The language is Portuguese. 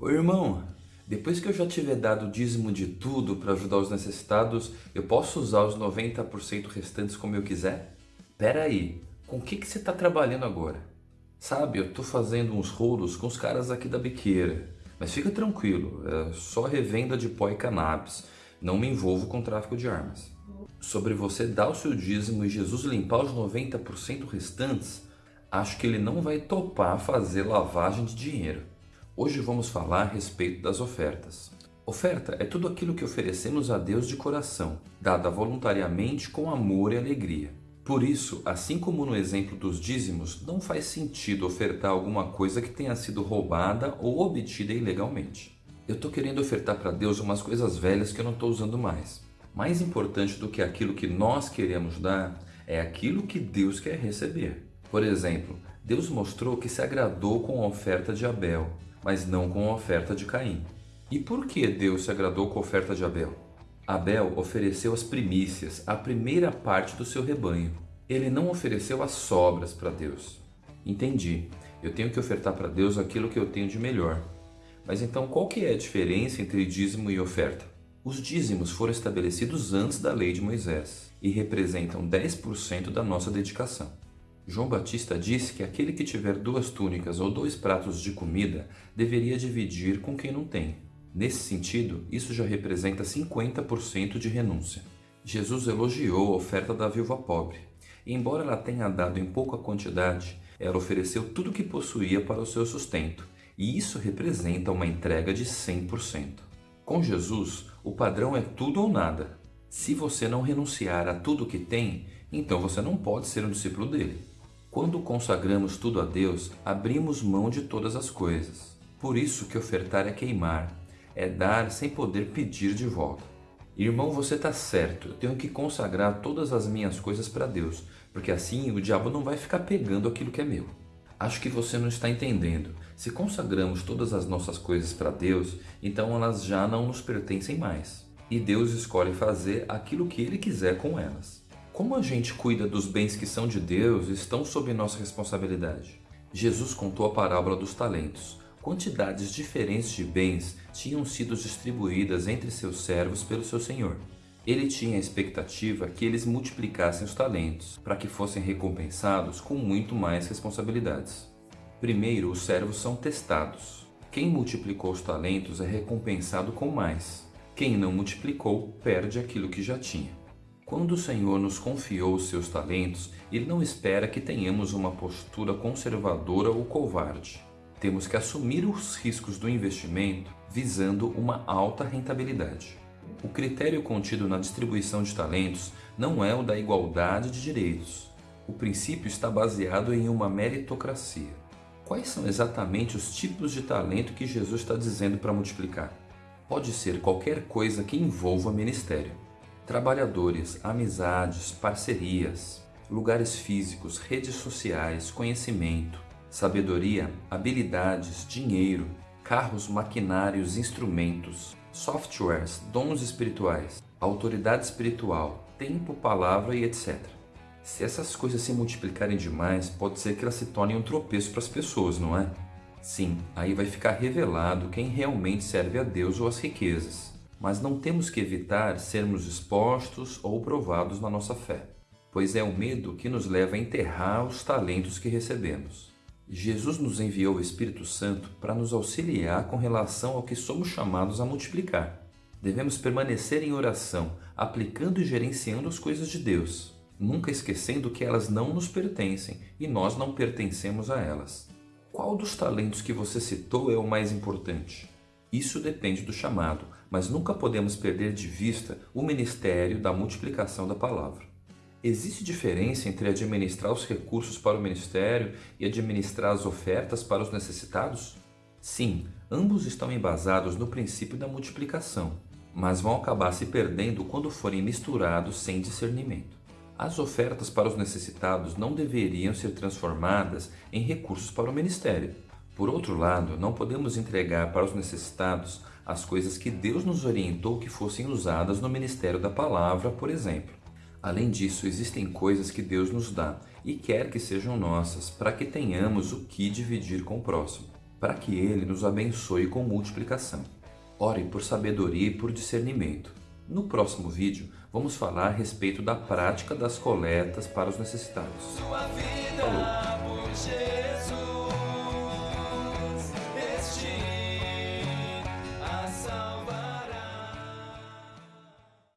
Ô irmão, depois que eu já tiver dado o dízimo de tudo para ajudar os necessitados, eu posso usar os 90% restantes como eu quiser? Pera aí, com o que, que você está trabalhando agora? Sabe, eu estou fazendo uns rolos com os caras aqui da biqueira. Mas fica tranquilo, é só revenda de pó e cannabis. Não me envolvo com tráfico de armas. Sobre você dar o seu dízimo e Jesus limpar os 90% restantes, acho que ele não vai topar fazer lavagem de dinheiro. Hoje vamos falar a respeito das ofertas. Oferta é tudo aquilo que oferecemos a Deus de coração, dada voluntariamente com amor e alegria. Por isso, assim como no exemplo dos dízimos, não faz sentido ofertar alguma coisa que tenha sido roubada ou obtida ilegalmente. Eu estou querendo ofertar para Deus umas coisas velhas que eu não estou usando mais. Mais importante do que aquilo que nós queremos dar é aquilo que Deus quer receber. Por exemplo, Deus mostrou que se agradou com a oferta de Abel, mas não com a oferta de Caim. E por que Deus se agradou com a oferta de Abel? Abel ofereceu as primícias, a primeira parte do seu rebanho. Ele não ofereceu as sobras para Deus. Entendi, eu tenho que ofertar para Deus aquilo que eu tenho de melhor. Mas então qual que é a diferença entre dízimo e oferta? Os dízimos foram estabelecidos antes da lei de Moisés e representam 10% da nossa dedicação. João Batista disse que aquele que tiver duas túnicas ou dois pratos de comida deveria dividir com quem não tem. Nesse sentido, isso já representa 50% de renúncia. Jesus elogiou a oferta da viúva pobre. E embora ela tenha dado em pouca quantidade, ela ofereceu tudo o que possuía para o seu sustento, e isso representa uma entrega de 100%. Com Jesus, o padrão é tudo ou nada. Se você não renunciar a tudo o que tem, então você não pode ser um discípulo dele. Quando consagramos tudo a Deus, abrimos mão de todas as coisas. Por isso que ofertar é queimar, é dar sem poder pedir de volta. Irmão, você está certo, eu tenho que consagrar todas as minhas coisas para Deus, porque assim o diabo não vai ficar pegando aquilo que é meu. Acho que você não está entendendo. Se consagramos todas as nossas coisas para Deus, então elas já não nos pertencem mais. E Deus escolhe fazer aquilo que Ele quiser com elas. Como a gente cuida dos bens que são de Deus estão sob nossa responsabilidade. Jesus contou a parábola dos talentos. Quantidades diferentes de bens tinham sido distribuídas entre seus servos pelo seu senhor. Ele tinha a expectativa que eles multiplicassem os talentos, para que fossem recompensados com muito mais responsabilidades. Primeiro, os servos são testados. Quem multiplicou os talentos é recompensado com mais. Quem não multiplicou, perde aquilo que já tinha. Quando o Senhor nos confiou os seus talentos, Ele não espera que tenhamos uma postura conservadora ou covarde. Temos que assumir os riscos do investimento visando uma alta rentabilidade. O critério contido na distribuição de talentos não é o da igualdade de direitos. O princípio está baseado em uma meritocracia. Quais são exatamente os tipos de talento que Jesus está dizendo para multiplicar? Pode ser qualquer coisa que envolva ministério trabalhadores, amizades, parcerias, lugares físicos, redes sociais, conhecimento, sabedoria, habilidades, dinheiro, carros, maquinários, instrumentos, softwares, dons espirituais, autoridade espiritual, tempo, palavra e etc. Se essas coisas se multiplicarem demais, pode ser que elas se tornem um tropeço para as pessoas, não é? Sim, aí vai ficar revelado quem realmente serve a Deus ou as riquezas mas não temos que evitar sermos expostos ou provados na nossa fé, pois é o medo que nos leva a enterrar os talentos que recebemos. Jesus nos enviou o Espírito Santo para nos auxiliar com relação ao que somos chamados a multiplicar. Devemos permanecer em oração, aplicando e gerenciando as coisas de Deus, nunca esquecendo que elas não nos pertencem e nós não pertencemos a elas. Qual dos talentos que você citou é o mais importante? Isso depende do chamado, mas nunca podemos perder de vista o ministério da multiplicação da palavra. Existe diferença entre administrar os recursos para o ministério e administrar as ofertas para os necessitados? Sim, ambos estão embasados no princípio da multiplicação, mas vão acabar se perdendo quando forem misturados sem discernimento. As ofertas para os necessitados não deveriam ser transformadas em recursos para o ministério. Por outro lado, não podemos entregar para os necessitados as coisas que Deus nos orientou que fossem usadas no ministério da palavra, por exemplo. Além disso, existem coisas que Deus nos dá e quer que sejam nossas para que tenhamos o que dividir com o próximo. para que Ele nos abençoe com multiplicação. Orem por sabedoria e por discernimento. No próximo vídeo, vamos falar a respeito da prática das coletas para os necessitados. Falou!